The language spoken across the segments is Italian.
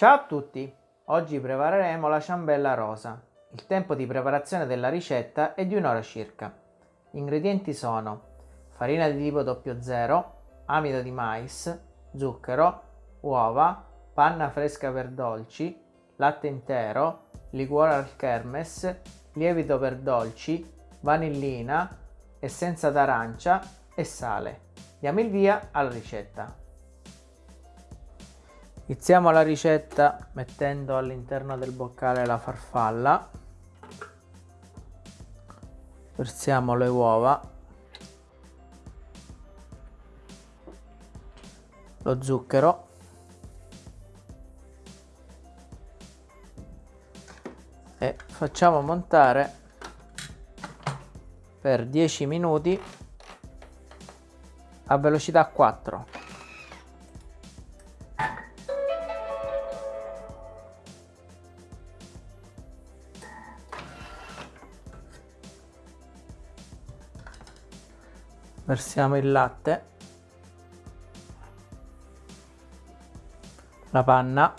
Ciao a tutti! Oggi prepareremo la ciambella rosa. Il tempo di preparazione della ricetta è di un'ora circa. Gli ingredienti sono farina di tipo 00, amido di mais, zucchero, uova, panna fresca per dolci, latte intero, liquore al kermes, lievito per dolci, vanillina, essenza d'arancia e sale. Diamo il via alla ricetta. Iniziamo la ricetta mettendo all'interno del boccale la farfalla. Versiamo le uova. Lo zucchero. E facciamo montare per 10 minuti a velocità 4. Versiamo il latte. La panna.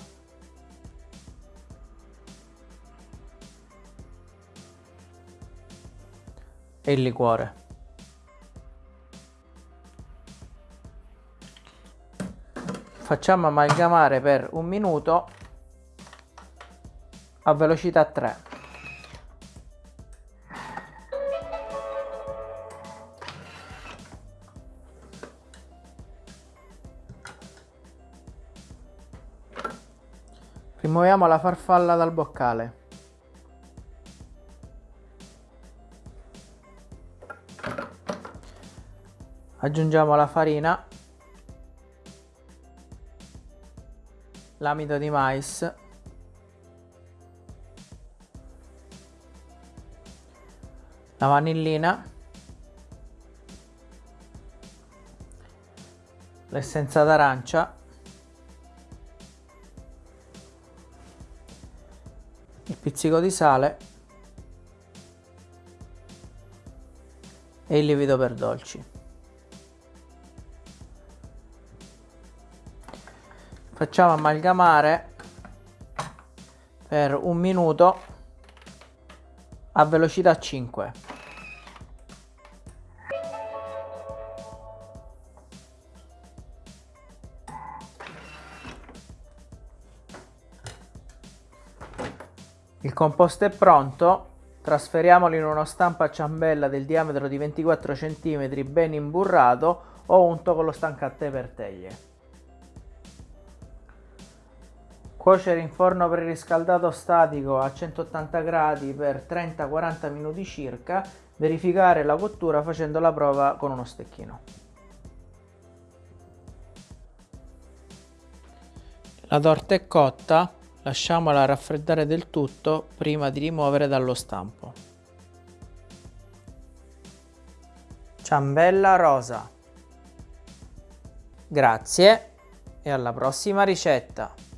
E il liquore. Facciamo amalgamare per un minuto a velocità 3 Rimuoviamo la farfalla dal boccale. Aggiungiamo la farina, l'amido di mais, la vanillina, l'essenza d'arancia il pizzico di sale e il lievito per dolci. Facciamo amalgamare per un minuto a velocità 5. Il composto è pronto, trasferiamolo in uno stampo a ciambella del diametro di 24 cm ben imburrato o unto con lo stancante per teglie. Cuocere in forno preriscaldato statico a 180 gradi per 30-40 minuti circa, verificare la cottura facendo la prova con uno stecchino. La torta è cotta, Lasciamola raffreddare del tutto prima di rimuovere dallo stampo. Ciambella rosa. Grazie e alla prossima ricetta!